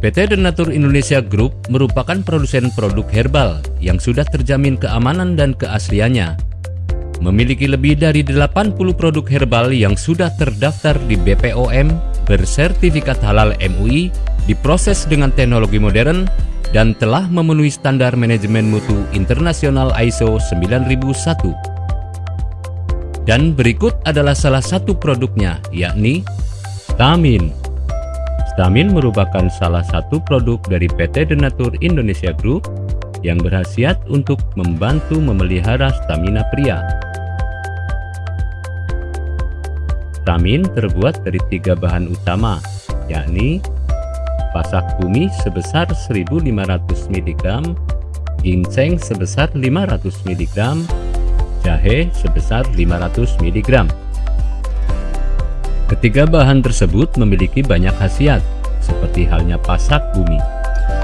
PT Denatur Indonesia Group merupakan produsen produk herbal yang sudah terjamin keamanan dan keasliannya. Memiliki lebih dari 80 produk herbal yang sudah terdaftar di BPOM, bersertifikat halal MUI, diproses dengan teknologi modern, dan telah memenuhi standar manajemen mutu internasional ISO 9001. Dan berikut adalah salah satu produknya, yakni Stamin. Stamin merupakan salah satu produk dari PT Denatur Indonesia Group yang berhasiat untuk membantu memelihara stamina pria. Stamin terbuat dari tiga bahan utama, yakni pasak bumi sebesar 1500 mg, ginseng sebesar 500 mg, jahe sebesar 500 mg. Ketiga bahan tersebut memiliki banyak khasiat, seperti halnya pasak bumi.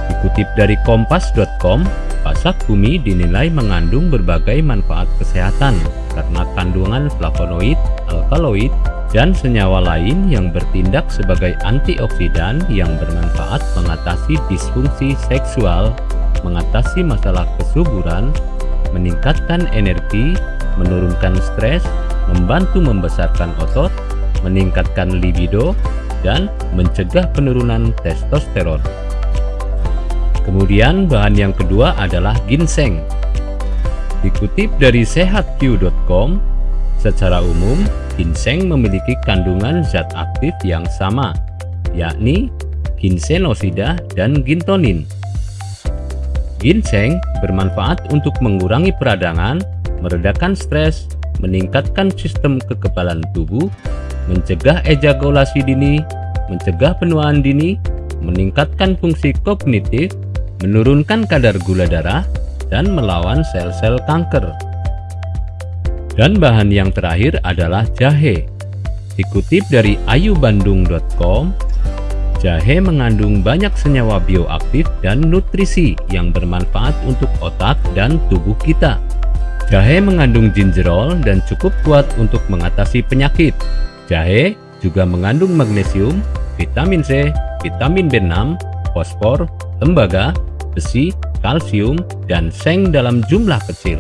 Dikutip dari kompas.com, pasak bumi dinilai mengandung berbagai manfaat kesehatan karena kandungan flavonoid, alkaloid, dan senyawa lain yang bertindak sebagai antioksidan yang bermanfaat mengatasi disfungsi seksual, mengatasi masalah kesuburan, meningkatkan energi, menurunkan stres, membantu membesarkan otot, meningkatkan libido, dan mencegah penurunan testosteron. Kemudian bahan yang kedua adalah ginseng. Dikutip dari sehatq.com, secara umum ginseng memiliki kandungan zat aktif yang sama, yakni ginsenosida dan gintonin. Ginseng bermanfaat untuk mengurangi peradangan, meredakan stres, meningkatkan sistem kekebalan tubuh, mencegah ejakulasi dini, mencegah penuaan dini, meningkatkan fungsi kognitif, menurunkan kadar gula darah, dan melawan sel-sel kanker. Dan bahan yang terakhir adalah jahe. Dikutip dari ayubandung.com, jahe mengandung banyak senyawa bioaktif dan nutrisi yang bermanfaat untuk otak dan tubuh kita. Jahe mengandung gingerol dan cukup kuat untuk mengatasi penyakit. Jahe juga mengandung magnesium, vitamin C, vitamin B6, fosfor, tembaga, besi, kalsium, dan seng dalam jumlah kecil.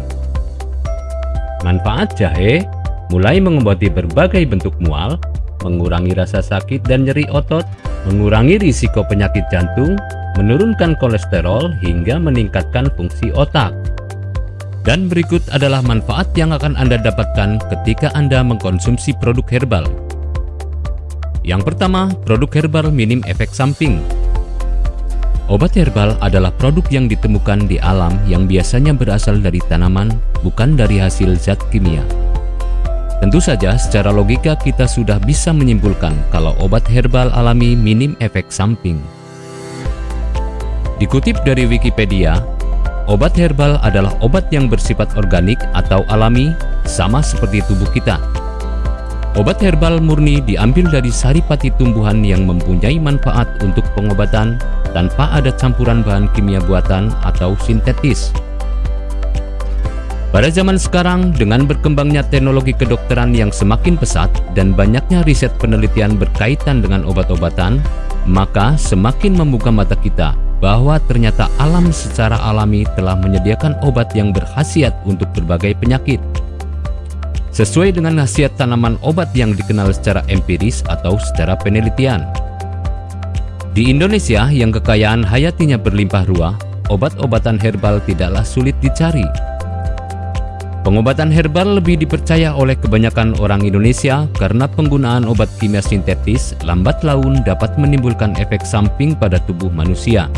Manfaat jahe mulai mengobati berbagai bentuk mual, mengurangi rasa sakit dan nyeri otot, mengurangi risiko penyakit jantung, menurunkan kolesterol hingga meningkatkan fungsi otak. Dan berikut adalah manfaat yang akan Anda dapatkan ketika Anda mengkonsumsi produk herbal. Yang pertama, produk herbal minim efek samping. Obat herbal adalah produk yang ditemukan di alam yang biasanya berasal dari tanaman, bukan dari hasil zat kimia. Tentu saja secara logika kita sudah bisa menyimpulkan kalau obat herbal alami minim efek samping. Dikutip dari Wikipedia, obat herbal adalah obat yang bersifat organik atau alami, sama seperti tubuh kita. Obat herbal murni diambil dari saripati tumbuhan yang mempunyai manfaat untuk pengobatan tanpa ada campuran bahan kimia buatan atau sintetis. Pada zaman sekarang, dengan berkembangnya teknologi kedokteran yang semakin pesat dan banyaknya riset penelitian berkaitan dengan obat-obatan, maka semakin membuka mata kita bahwa ternyata alam secara alami telah menyediakan obat yang berkhasiat untuk berbagai penyakit sesuai dengan khasiat tanaman obat yang dikenal secara empiris atau secara penelitian. Di Indonesia yang kekayaan hayatinya berlimpah ruah, obat-obatan herbal tidaklah sulit dicari. Pengobatan herbal lebih dipercaya oleh kebanyakan orang Indonesia karena penggunaan obat kimia sintetis lambat laun dapat menimbulkan efek samping pada tubuh manusia.